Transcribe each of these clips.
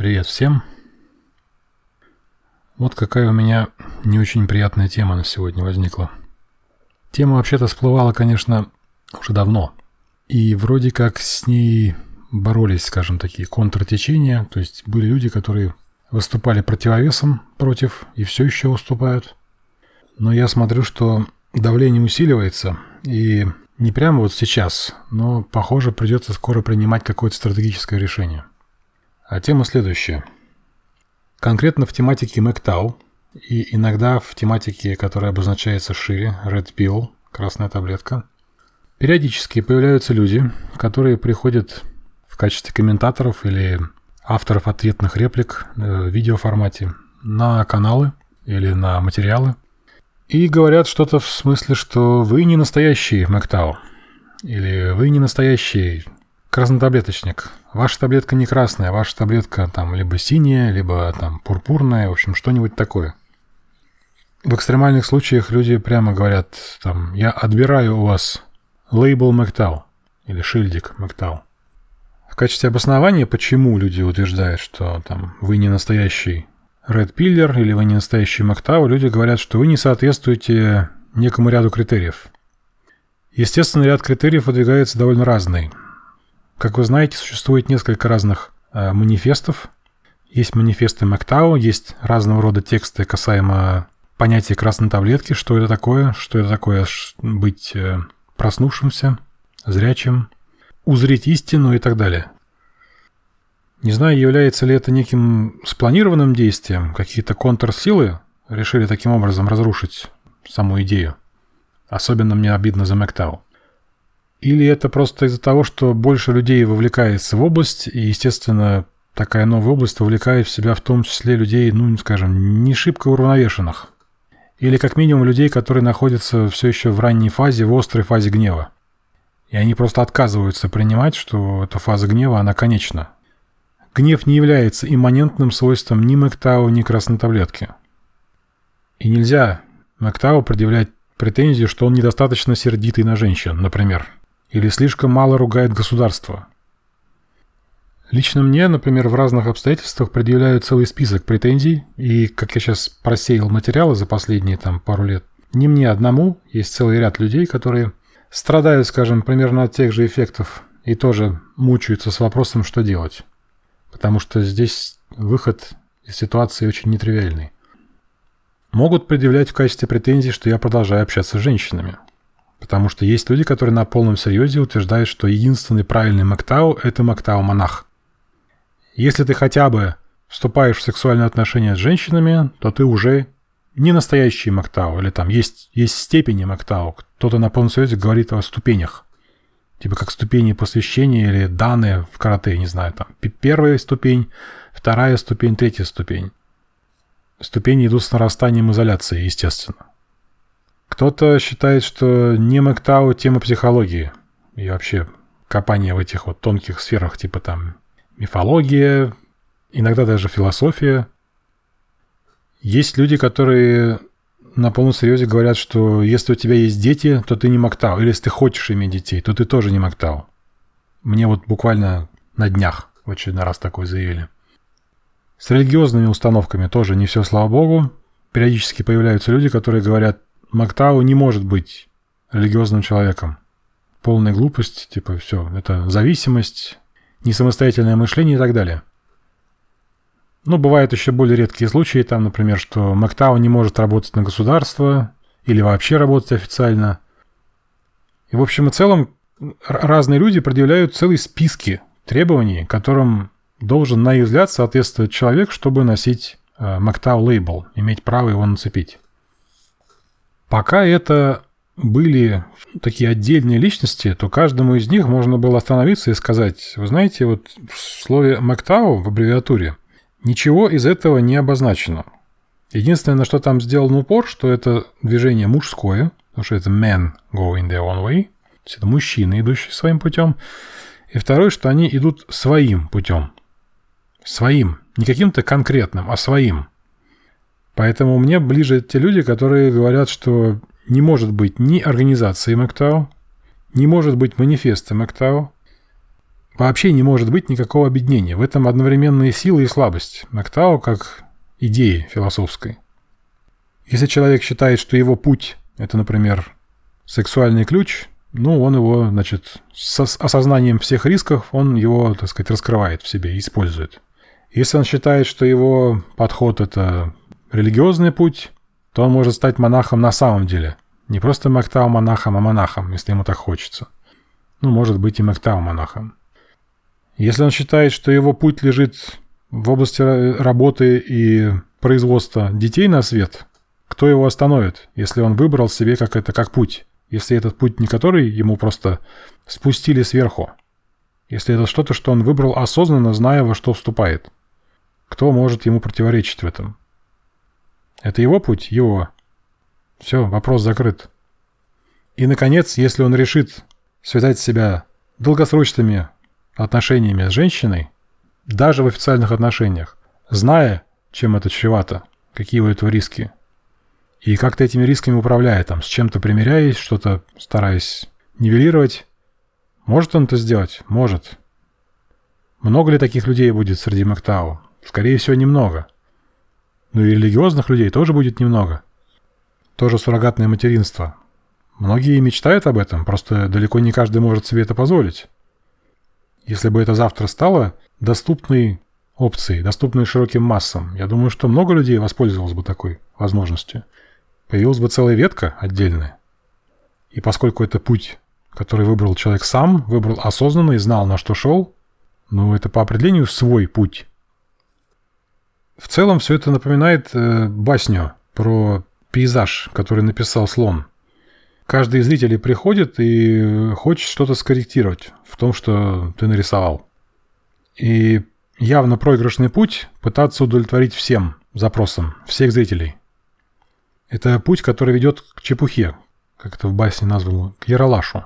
Привет всем. Вот какая у меня не очень приятная тема на сегодня возникла. Тема вообще-то всплывала, конечно, уже давно. И вроде как с ней боролись, скажем, такие контртечения. То есть были люди, которые выступали противовесом против и все еще уступают. Но я смотрю, что давление усиливается, и не прямо вот сейчас, но, похоже, придется скоро принимать какое-то стратегическое решение. А тема следующая. Конкретно в тематике MacTau и иногда в тематике, которая обозначается шире, Red Pill, красная таблетка, периодически появляются люди, которые приходят в качестве комментаторов или авторов ответных реплик в видеоформате на каналы или на материалы – и говорят что-то в смысле, что вы не настоящий Мэктау. Или вы не настоящий краснотаблеточник. Ваша таблетка не красная, ваша таблетка там либо синяя, либо там пурпурная, в общем, что-нибудь такое. В экстремальных случаях люди прямо говорят, там, я отбираю у вас лейбл Мэктау или шильдик Мэктау. В качестве обоснования, почему люди утверждают, что там вы не настоящий Red Pillar или вы не настоящий Мактау, люди говорят, что вы не соответствуете некому ряду критериев. Естественно, ряд критериев выдвигается довольно разный. Как вы знаете, существует несколько разных э, манифестов. Есть манифесты Мактау, есть разного рода тексты касаемо понятия красной таблетки, что это такое, что это такое быть э, проснувшимся, зрячим, узреть истину и так далее. Не знаю, является ли это неким спланированным действием, какие-то контрсилы решили таким образом разрушить саму идею. Особенно мне обидно за Мэктау. Или это просто из-за того, что больше людей вовлекается в область, и, естественно, такая новая область вовлекает в себя в том числе людей, ну, скажем, не шибко уравновешенных. Или как минимум людей, которые находятся все еще в ранней фазе, в острой фазе гнева. И они просто отказываются принимать, что эта фаза гнева, она конечна, Гнев не является имманентным свойством ни Мэктау, ни красной таблетки. И нельзя Мэктау предъявлять претензию, что он недостаточно сердитый на женщин, например, или слишком мало ругает государство. Лично мне, например, в разных обстоятельствах предъявляют целый список претензий, и, как я сейчас просеял материалы за последние там пару лет, не мне одному, есть целый ряд людей, которые страдают, скажем, примерно от тех же эффектов и тоже мучаются с вопросом, что делать потому что здесь выход из ситуации очень нетривиальный. Могут предъявлять в качестве претензий, что я продолжаю общаться с женщинами. Потому что есть люди, которые на полном серьезе утверждают, что единственный правильный Мактау – это Мактау-монах. Если ты хотя бы вступаешь в сексуальные отношения с женщинами, то ты уже не настоящий Мактау, или там есть, есть степени Мактау. Кто-то на полном серьезе говорит о ступенях. Типа как ступени посвящения или данные в карате, не знаю, там первая ступень, вторая ступень, третья ступень. Ступени идут с нарастанием изоляции, естественно. Кто-то считает, что не Мэктау тема психологии и вообще копание в этих вот тонких сферах, типа там мифология, иногда даже философия. Есть люди, которые на полном серьезе говорят, что если у тебя есть дети, то ты не Мактау. Или если ты хочешь иметь детей, то ты тоже не Мактау. Мне вот буквально на днях в очередной раз такое заявили. С религиозными установками тоже не все, слава богу. Периодически появляются люди, которые говорят, Мактау не может быть религиозным человеком. Полная глупость, типа все, это зависимость, несамостоятельное мышление и так далее. Ну, бывают еще более редкие случаи, там, например, что Мактау не может работать на государство или вообще работать официально. И в общем и целом разные люди предъявляют целые списки требований, которым должен, на их взгляд, соответствовать человек, чтобы носить э, Мактау лейбл, иметь право его нацепить. Пока это были такие отдельные личности, то каждому из них можно было остановиться и сказать, вы знаете, вот в слове Мактау в аббревиатуре Ничего из этого не обозначено. Единственное, на что там сделан упор, что это движение мужское, потому что это men going their own way, то есть это мужчины, идущие своим путем. И второе, что они идут своим путем. Своим. Не каким-то конкретным, а своим. Поэтому мне ближе те люди, которые говорят, что не может быть ни организации МакТау, не может быть манифеста МакТау, вообще не может быть никакого объединения. В этом одновременные силы и слабость. Мактау как идеи философской. Если человек считает, что его путь – это, например, сексуальный ключ, ну, он его, значит, с осознанием всех рисков, он его, так сказать, раскрывает в себе, использует. Если он считает, что его подход – это религиозный путь, то он может стать монахом на самом деле. Не просто Мактау-монахом, а монахом, если ему так хочется. Ну, может быть и Мактау-монахом. Если он считает, что его путь лежит в области работы и производства детей на свет, кто его остановит, если он выбрал себе как это, как путь? Если этот путь не который ему просто спустили сверху. Если это что-то, что он выбрал осознанно, зная, во что вступает. Кто может ему противоречить в этом? Это его путь? Его. Все, вопрос закрыт. И, наконец, если он решит связать себя долгосрочными отношениями с женщиной, даже в официальных отношениях, зная, чем это чревато, какие у этого риски, и как-то этими рисками управляя, там, с чем-то примиряясь, что-то стараясь нивелировать. Может он это сделать? Может. Много ли таких людей будет среди Мактау? Скорее всего, немного. Ну и религиозных людей тоже будет немного. Тоже суррогатное материнство. Многие мечтают об этом, просто далеко не каждый может себе это позволить. Если бы это завтра стало доступной опцией, доступной широким массам, я думаю, что много людей воспользовалось бы такой возможностью. Появилась бы целая ветка отдельная. И поскольку это путь, который выбрал человек сам, выбрал осознанно и знал, на что шел, ну, это по определению свой путь. В целом все это напоминает э, басню про пейзаж, который написал слон. Каждый из зрителей приходит и хочет что-то скорректировать в том, что ты нарисовал. И явно проигрышный путь пытаться удовлетворить всем запросам, всех зрителей. Это путь, который ведет к чепухе, как это в басне названо, к яролашу.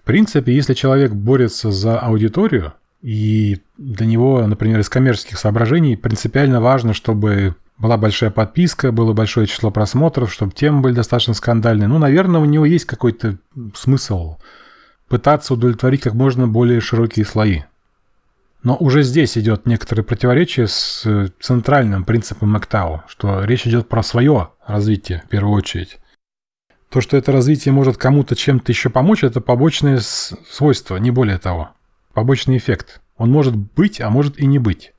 В принципе, если человек борется за аудиторию, и для него, например, из коммерческих соображений принципиально важно, чтобы была большая подписка, было большое число просмотров, чтобы темы были достаточно скандальные. Ну, наверное, у него есть какой-то смысл пытаться удовлетворить как можно более широкие слои. Но уже здесь идет некоторое противоречие с центральным принципом МакТау, что речь идет про свое развитие в первую очередь. То, что это развитие может кому-то чем-то еще помочь, это побочное свойство, не более того. Побочный эффект. Он может быть, а может и не быть.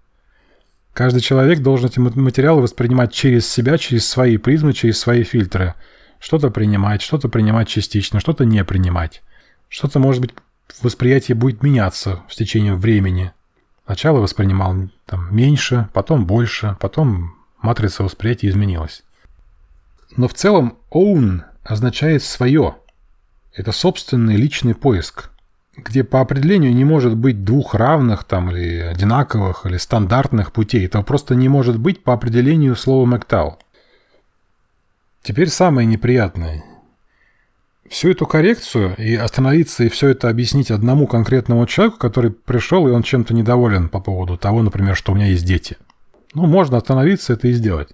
Каждый человек должен эти материалы воспринимать через себя, через свои призмы, через свои фильтры. Что-то принимать, что-то принимать частично, что-то не принимать. Что-то, может быть, восприятие будет меняться с течением времени – Сначала воспринимал там, меньше, потом больше, потом матрица восприятия изменилась. Но в целом own означает свое. Это собственный личный поиск, где по определению не может быть двух равных там или одинаковых или стандартных путей. Это просто не может быть по определению слова Мэктау. Теперь самое неприятное всю эту коррекцию и остановиться и все это объяснить одному конкретному человеку, который пришел и он чем-то недоволен по поводу того, например, что у меня есть дети. Ну, можно остановиться это и сделать.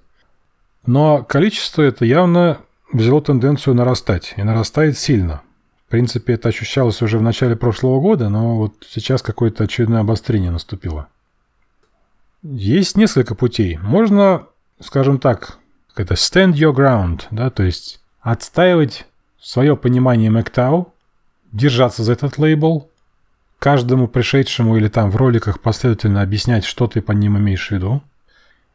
Но количество это явно взяло тенденцию нарастать, и нарастает сильно. В принципе, это ощущалось уже в начале прошлого года, но вот сейчас какое-то очередное обострение наступило. Есть несколько путей. Можно, скажем так, это stand your ground, да, то есть отстаивать свое понимание MacTau, держаться за этот лейбл, каждому пришедшему или там в роликах последовательно объяснять, что ты по ним имеешь в виду,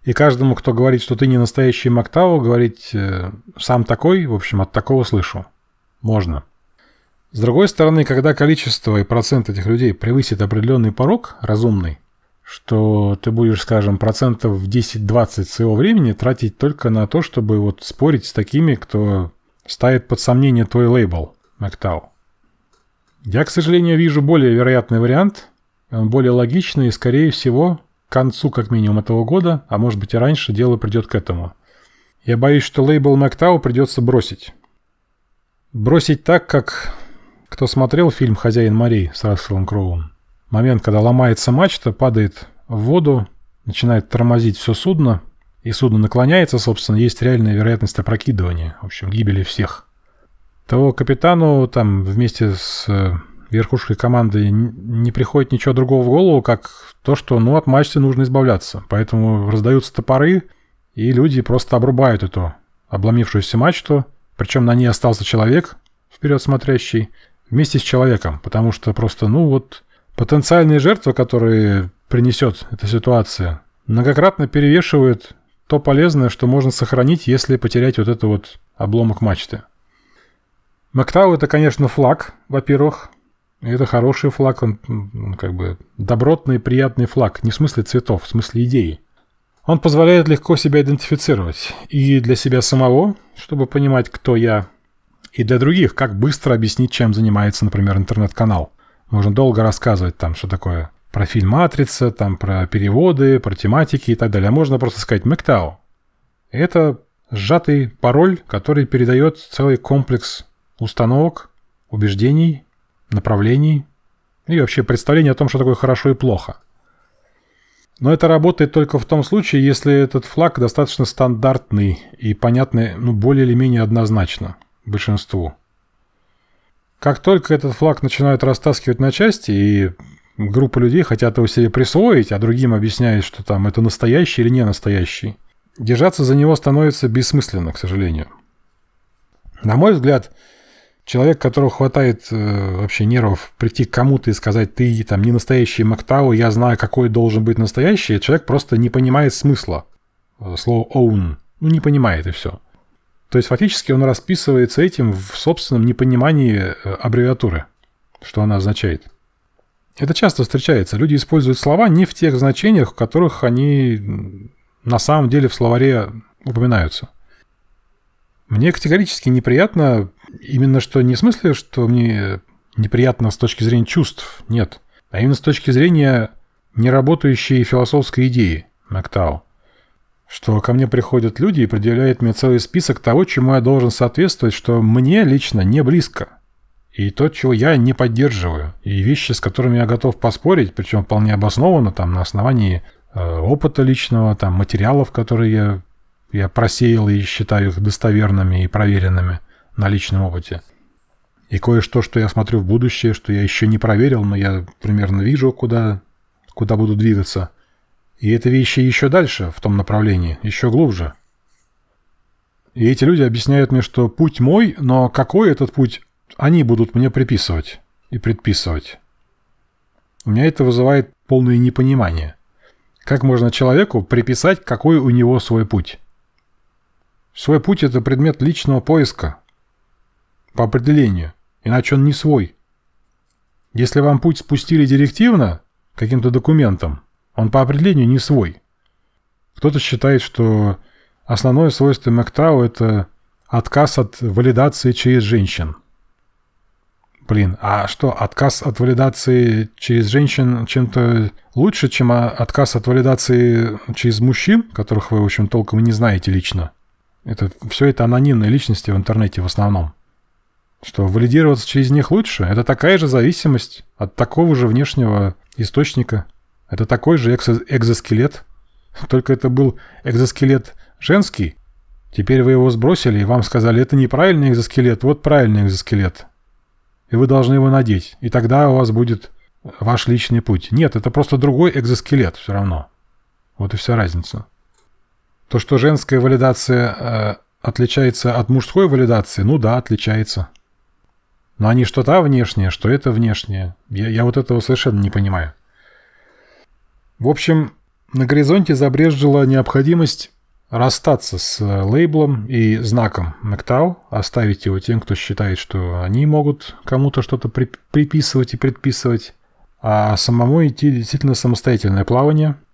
и каждому, кто говорит, что ты не настоящий MacTau, говорить э, «сам такой», в общем, от такого слышу. Можно. С другой стороны, когда количество и процент этих людей превысит определенный порог, разумный, что ты будешь, скажем, процентов в 10-20 своего времени тратить только на то, чтобы вот спорить с такими, кто ставит под сомнение твой лейбл, Мактау. Я, к сожалению, вижу более вероятный вариант. Он более логичный и, скорее всего, к концу как минимум этого года, а может быть и раньше, дело придет к этому. Я боюсь, что лейбл Мактау придется бросить. Бросить так, как кто смотрел фильм «Хозяин морей» с Расселом Кроуом. Момент, когда ломается мачта, падает в воду, начинает тормозить все судно, и судно наклоняется, собственно, есть реальная вероятность опрокидывания, в общем, гибели всех. Того капитану там вместе с э, верхушкой команды не приходит ничего другого в голову, как то, что ну, от мачты нужно избавляться. Поэтому раздаются топоры, и люди просто обрубают эту обломившуюся мачту, причем на ней остался человек, вперед смотрящий, вместе с человеком, потому что просто, ну вот, потенциальные жертвы, которые принесет эта ситуация, многократно перевешивают то полезное, что можно сохранить, если потерять вот это вот обломок мачты. Мактау это, конечно, флаг, во-первых. Это хороший флаг, он, он как бы добротный, приятный флаг. Не в смысле цветов, в смысле идеи. Он позволяет легко себя идентифицировать. И для себя самого, чтобы понимать, кто я, и для других, как быстро объяснить, чем занимается, например, интернет-канал. Можно долго рассказывать там, что такое профиль матрица, там про переводы, про тематики и так далее. А можно просто сказать «Мэктау». Это сжатый пароль, который передает целый комплекс установок, убеждений, направлений и вообще представление о том, что такое хорошо и плохо. Но это работает только в том случае, если этот флаг достаточно стандартный и понятный, ну, более или менее однозначно большинству. Как только этот флаг начинают растаскивать на части, и группа людей хотят его себе присвоить, а другим объясняют, что там это настоящий или не настоящий, держаться за него становится бессмысленно, к сожалению. На мой взгляд, Человек, которого хватает э, вообще нервов прийти к кому-то и сказать, ты там не настоящий Мактау, я знаю, какой должен быть настоящий, человек просто не понимает смысла. Э, слово own. Ну, не понимает и все. То есть фактически он расписывается этим в собственном непонимании э, аббревиатуры, что она означает. Это часто встречается. Люди используют слова не в тех значениях, в которых они на самом деле в словаре упоминаются. Мне категорически неприятно именно что не в смысле, что мне неприятно с точки зрения чувств, нет, а именно с точки зрения неработающей философской идеи Мактау. Что ко мне приходят люди и предъявляют мне целый список того, чему я должен соответствовать, что мне лично не близко. И то, чего я не поддерживаю. И вещи, с которыми я готов поспорить, причем вполне обоснованно, там, на основании э, опыта личного, там, материалов, которые я я просеял и считаю их достоверными и проверенными на личном опыте. И кое-что, что я смотрю в будущее, что я еще не проверил, но я примерно вижу, куда, куда буду двигаться. И это вещи еще дальше, в том направлении, еще глубже. И эти люди объясняют мне, что путь мой, но какой этот путь они будут мне приписывать и предписывать. У меня это вызывает полное непонимание. Как можно человеку приписать, какой у него свой путь? Свой путь – это предмет личного поиска. По определению. Иначе он не свой. Если вам путь спустили директивно, каким-то документом, он по определению не свой. Кто-то считает, что основное свойство МакТау – это отказ от валидации через женщин. Блин, а что, отказ от валидации через женщин чем-то лучше, чем отказ от валидации через мужчин, которых вы, в общем, толком и не знаете лично? Это, все это анонимные личности в интернете в основном. Что валидироваться через них лучше, это такая же зависимость от такого же внешнего источника. Это такой же экзо экзоскелет. Только это был экзоскелет женский. Теперь вы его сбросили, и вам сказали, это неправильный экзоскелет, вот правильный экзоскелет. И вы должны его надеть. И тогда у вас будет ваш личный путь. Нет, это просто другой экзоскелет все равно. Вот и вся разница. То, что женская валидация э, отличается от мужской валидации, ну да, отличается. Но они что то внешнее, что это внешнее. Я, я вот этого совершенно не понимаю. В общем, на горизонте забрежжила необходимость расстаться с э, лейблом и знаком MacTau, оставить его тем, кто считает, что они могут кому-то что-то при приписывать и предписывать, а самому идти действительно самостоятельное плавание –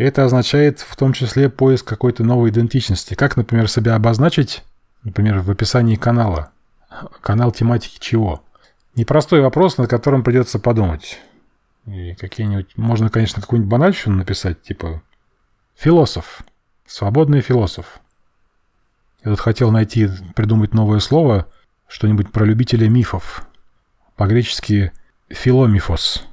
это означает в том числе поиск какой-то новой идентичности. Как, например, себя обозначить, например, в описании канала. Канал тематики чего? Непростой вопрос, над которым придется подумать. Какие-нибудь... Можно, конечно, какую-нибудь банальщину написать, типа «философ», «свободный философ». Я тут хотел найти, придумать новое слово, что-нибудь про любителя мифов. По-гречески «филомифос».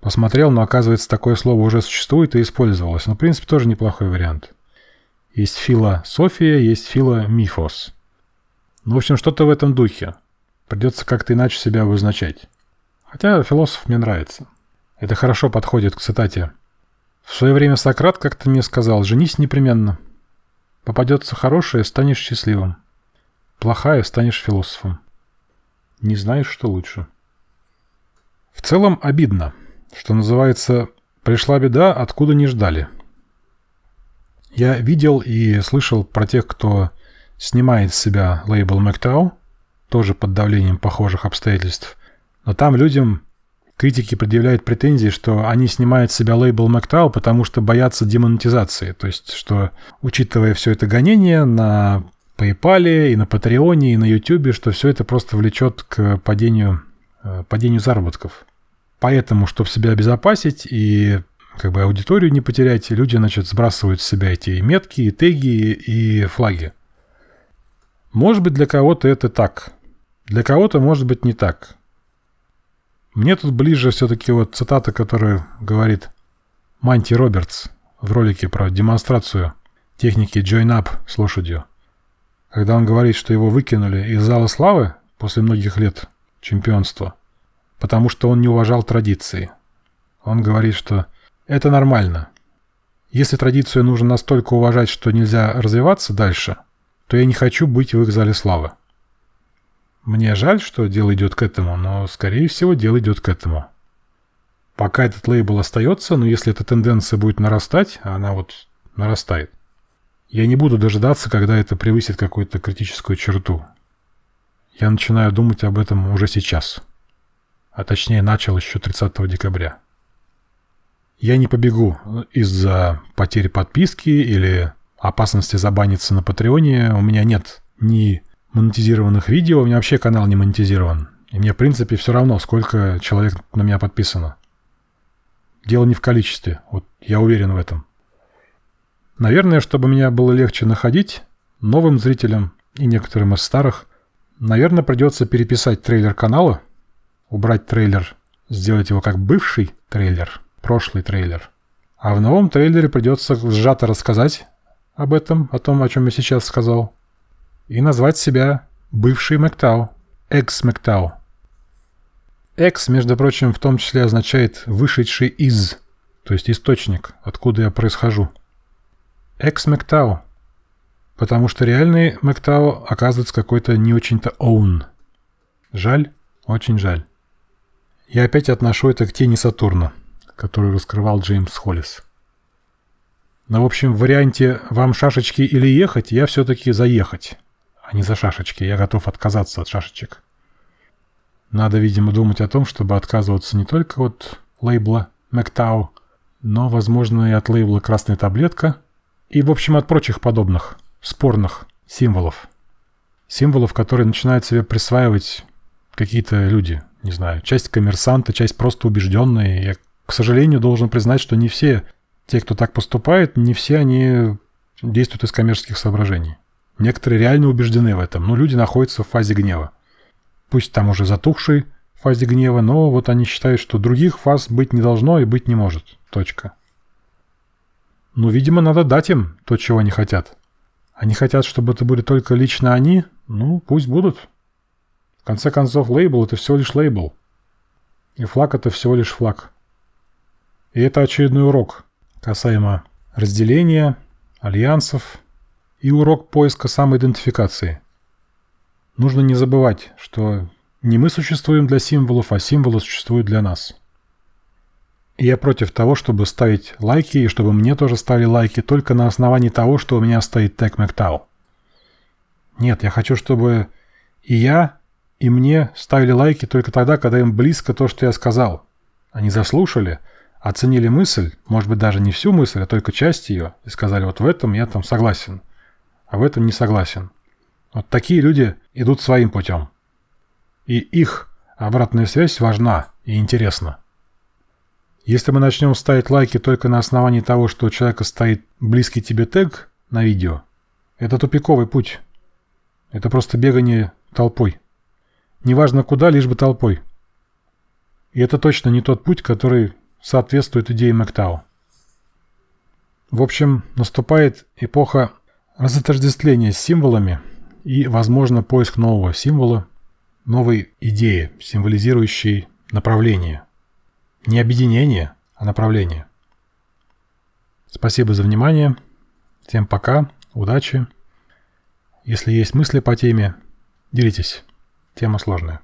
Посмотрел, но оказывается такое слово уже существует и использовалось. Но, в принципе, тоже неплохой вариант. Есть философия, есть филомифос. Ну, в общем, что-то в этом духе. Придется как-то иначе себя обозначать. Хотя философ мне нравится. Это хорошо подходит к цитате. В свое время Сократ как-то мне сказал, женись непременно. Попадется хорошее, станешь счастливым. Плохая, станешь философом. Не знаешь, что лучше. В целом обидно, что называется «пришла беда, откуда не ждали». Я видел и слышал про тех, кто снимает с себя лейбл MacTow, тоже под давлением похожих обстоятельств, но там людям критики предъявляют претензии, что они снимают с себя лейбл MacTow, потому что боятся демонетизации. То есть, что, учитывая все это гонение на PayPal и на Патреоне и на YouTube, что все это просто влечет к падению, э, падению заработков. Поэтому, чтобы себя обезопасить и как бы аудиторию не потерять, люди, значит, сбрасывают с себя эти метки, и теги и флаги. Может быть, для кого-то это так. Для кого-то, может быть, не так. Мне тут ближе все-таки вот цитата, которая говорит Манти Робертс в ролике про демонстрацию техники Join Up с лошадью. Когда он говорит, что его выкинули из зала славы после многих лет чемпионства, потому что он не уважал традиции. Он говорит, что это нормально. Если традицию нужно настолько уважать, что нельзя развиваться дальше, то я не хочу быть в их зале славы. Мне жаль, что дело идет к этому, но, скорее всего, дело идет к этому. Пока этот лейбл остается, но если эта тенденция будет нарастать, а она вот нарастает, я не буду дожидаться, когда это превысит какую-то критическую черту. Я начинаю думать об этом уже сейчас. А точнее, начал еще 30 декабря. Я не побегу из-за потери подписки или опасности забаниться на Патреоне. У меня нет ни монетизированных видео. У меня вообще канал не монетизирован. И мне, в принципе, все равно, сколько человек на меня подписано. Дело не в количестве. Вот я уверен в этом. Наверное, чтобы меня было легче находить, новым зрителям и некоторым из старых, наверное, придется переписать трейлер канала, убрать трейлер, сделать его как бывший трейлер, прошлый трейлер. А в новом трейлере придется сжато рассказать об этом, о том, о чем я сейчас сказал и назвать себя бывший Мэктау, экс-Мэктау. Экс, между прочим, в том числе означает «вышедший из», то есть источник, откуда я происхожу. Экс-Мэктау, потому что реальный Мэктау оказывается какой-то не очень-то own. Жаль, очень жаль. Я опять отношу это к тени Сатурна, которую раскрывал Джеймс Холлис. Но, в общем, в варианте «вам шашечки или ехать» я все-таки заехать а не за шашечки. Я готов отказаться от шашечек. Надо, видимо, думать о том, чтобы отказываться не только от лейбла MacTau, но, возможно, и от лейбла «Красная таблетка» и, в общем, от прочих подобных спорных символов. Символов, которые начинают себе присваивать какие-то люди. Не знаю, часть коммерсанта, часть просто убежденные. Я, к сожалению, должен признать, что не все те, кто так поступает, не все они действуют из коммерческих соображений. Некоторые реально убеждены в этом, но люди находятся в фазе гнева. Пусть там уже затухшей фазе гнева, но вот они считают, что других фаз быть не должно и быть не может. Точка. Ну, видимо, надо дать им то, чего они хотят. Они хотят, чтобы это были только лично они, ну, пусть будут. В конце концов, лейбл – это всего лишь лейбл. И флаг – это всего лишь флаг. И это очередной урок касаемо разделения, альянсов, и урок поиска самоидентификации. Нужно не забывать, что не мы существуем для символов, а символы существуют для нас. И я против того, чтобы ставить лайки, и чтобы мне тоже ставили лайки только на основании того, что у меня стоит тег MacTau. Нет, я хочу, чтобы и я, и мне ставили лайки только тогда, когда им близко то, что я сказал. Они заслушали, оценили мысль, может быть, даже не всю мысль, а только часть ее, и сказали, вот в этом я там согласен а в этом не согласен. Вот такие люди идут своим путем. И их обратная связь важна и интересна. Если мы начнем ставить лайки только на основании того, что у человека стоит близкий тебе тег на видео, это тупиковый путь. Это просто бегание толпой. Неважно куда, лишь бы толпой. И это точно не тот путь, который соответствует идее Мэктау. В общем, наступает эпоха Разотождествление с символами и, возможно, поиск нового символа, новой идее, символизирующей направление. Не объединение, а направление. Спасибо за внимание. Всем пока, удачи. Если есть мысли по теме, делитесь. Тема сложная.